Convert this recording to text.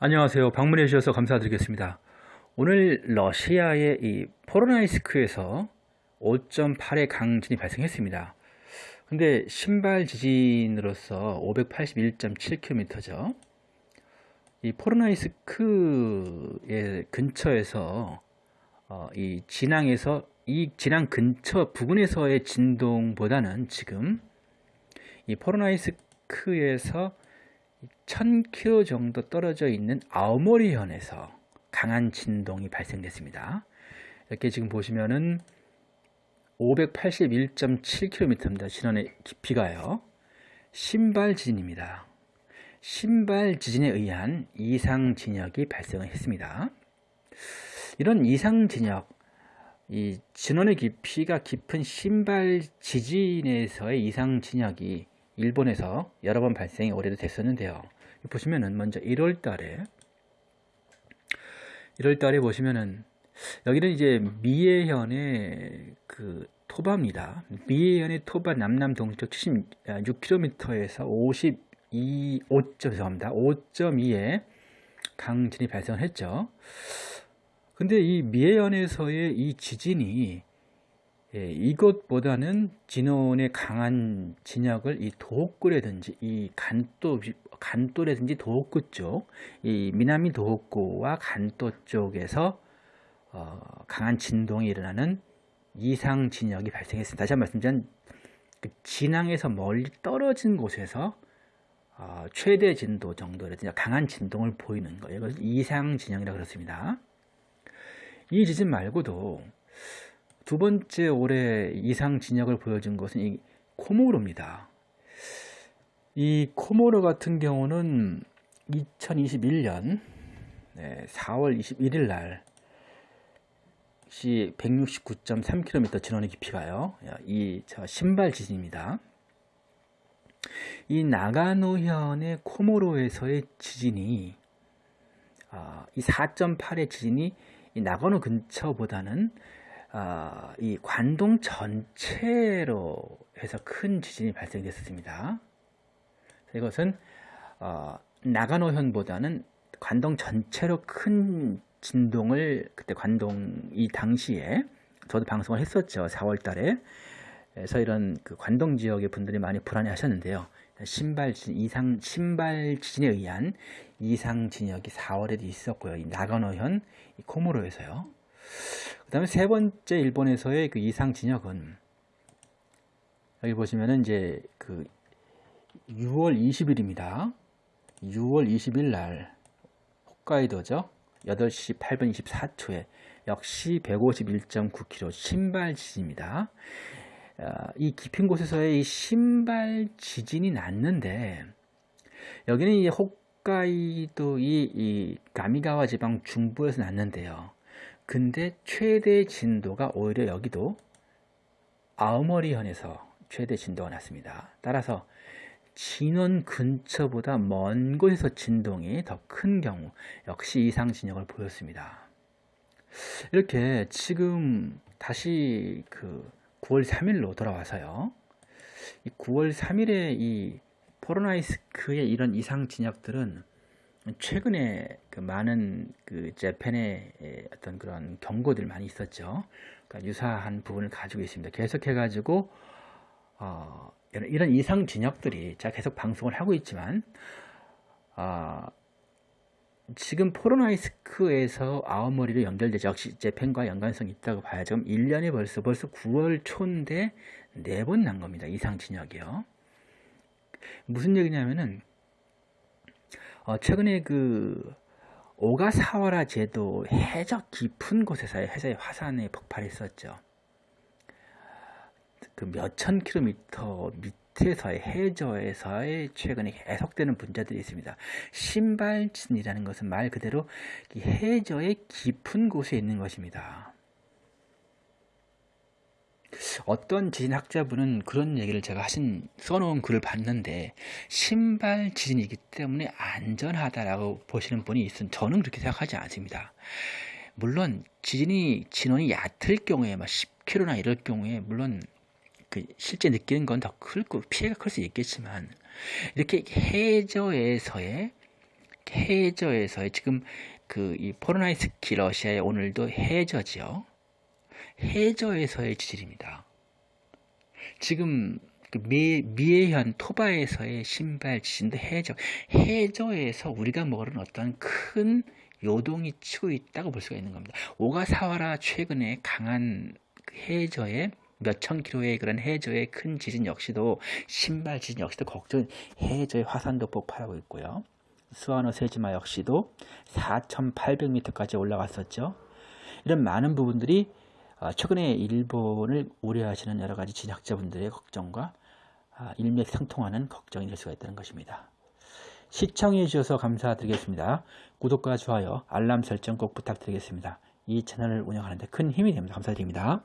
안녕하세요. 방문해 주셔서 감사드리겠습니다. 오늘 러시아의 이 포로나이스크에서 5.8의 강진이 발생했습니다. 근데 신발 지진으로서 581.7km죠. 이 포로나이스크의 근처에서 어, 이 진앙에서 이 진앙 근처 부근에서의 진동보다는 지금 이 포로나이스크에서 1000km 정도 떨어져 있는 아오모리현에서 강한 진동이 발생됐습니다. 이렇게 지금 보시면은 581.7km입니다. 진원의 깊이가요. 신발 지진입니다. 신발 지진에 의한 이상 진역이 발생을 했습니다. 이런 이상 진역, 이 진원의 깊이가 깊은 신발 지진에서의 이상 진역이 일본에서 여러 번 발생이 올해도 됐었는데요. 보시면은 먼저 1월 달에 1월 달에 보시면은 여기는 이제 미해현의 그 토바입니다. 미해현의 토바 남남 동쪽 76km에서 52, 5점, 죄송합니다. 5.2에 강진이 발생했죠. 근데 이 미해현에서의 이 지진이 예, 이것보다는 진원의 강한 진역을 이 도호쿠라든지 이 간도 간도라든지 도호쿠 쪽, 이 미나미 도호쿠와 간도 쪽에서 어, 강한 진동이 일어나는 이상 진역이 발생했습니다. 다시 한 번 말씀드리면 그 진앙에서 멀리 떨어진 곳에서 어, 최대 진도 정도라든지 강한 진동을 보이는 거예요. 이것을 이상 진역이라고 그렇습니다. 이 지진 말고도 두 번째 올해 이상 진역을 보여준 것은 이 코모로입니다. 이 코모로 같은 경우는 2021년 4월 21일 날 시 169.3km 진원의 깊이가요. 이 신발 지진입니다. 이 나가노현의 코모로에서의 지진이 아, 이 4.8의 지진이 이 나가노 근처보다는 어, 이 관동 전체로 해서 큰 지진이 발생됐습니다. 이것은 어, 나가노현보다는 관동 전체로 큰 진동을 그때 관동 이 당시에 저도 방송을 했었죠. 4월 달에. 그래서 이런 그 관동 지역의 분들이 많이 불안해 하셨는데요. 신발 지진, 이상, 신발 지진에 의한 이상 진역이 4월에도 있었고요. 이 나가노현, 이 코모로에서요. 그 다음에 세 번째 일본에서의 그 이상 진역은 여기 보시면은 이제 그 6월 20일입니다. 6월 20일 날 홋카이도죠. 8시 8분 24초에 역시 151.9km 신발 지진입니다. 어, 이 깊은 곳에서의 이 신발 지진이 났는데 여기는 이 홋카이도 이, 이 가미가와 지방 중부에서 났는데요. 근데 최대 진도가 오히려 여기도 아우머리현에서 최대 진도가 났습니다. 따라서 진원 근처보다 먼 곳에서 진동이 더 큰 경우 역시 이상 진역을 보였습니다. 이렇게 지금 다시 그 9월 3일로 돌아와서요. 이 9월 3일에 이 포로나이스크의 이런 이상 진역들은 최근에 그 많은 그 재팬의 어떤 그런 경고들 많이 있었죠. 그러니까 유사한 부분을 가지고 있습니다. 계속해가지고 어, 이런, 이상 진역들이 제가 계속 방송을 하고 있지만 어, 지금 포로나이스크에서 아오머리로 연결되죠. 역시 재팬과 연관성이 있다고 봐야죠. 1년에 벌써 벌써 9월 초인데 네 번 난 겁니다. 이상 진역이요. 무슨 얘기냐면은 어, 최근에 그 오가사와라 제도 해적 깊은 곳에서의 해저의 화산이 폭발했었죠. 그 몇천 킬로미터 밑에서의 해저에서의 최근에 계속되는 분자들이 있습니다. 신발진이라는 것은 말 그대로 해저의 깊은 곳에 있는 것입니다. 어떤 지진학자분은 그런 얘기를 제가 하신 써놓은 글을 봤는데 신발 지진이기 때문에 안전하다라고 보시는 분이 있으면 저는 그렇게 생각하지 않습니다. 물론 지진이 진원이 얕을 경우에 막 10km나 이럴 경우에 물론 그 실제 느끼는 건 더 클고 피해가 클 수 있겠지만 이렇게 해저에서의 해저에서의 지금 그 이 포르나이스키 러시아의 오늘도 해저지요. 해저에서의 지질입니다. 지금 그 미, 미에현 토바에서의 신발 지진도 해저 해저에서 우리가 모르는 어떤 큰 요동이 치고 있다고 볼 수가 있는 겁니다. 오가사와라 최근에 강한 그 해저의 몇천 킬로의 그런 해저의 큰 지진 역시도 신발 지진 역시도 걱정 해저의 화산도 폭발하고 있고요. 스와노 세지마 역시도 4,800m까지 올라갔었죠. 이런 많은 부분들이 어, 최근에 일본을 우려하시는 여러 가지 진학자분들의 걱정과 아, 일맥상통하는 걱정이 될 수가 있다는 것입니다. 시청해 주셔서 감사드리겠습니다. 구독과 좋아요, 알람 설정 꼭 부탁드리겠습니다. 이 채널을 운영하는 데 큰 힘이 됩니다. 감사드립니다.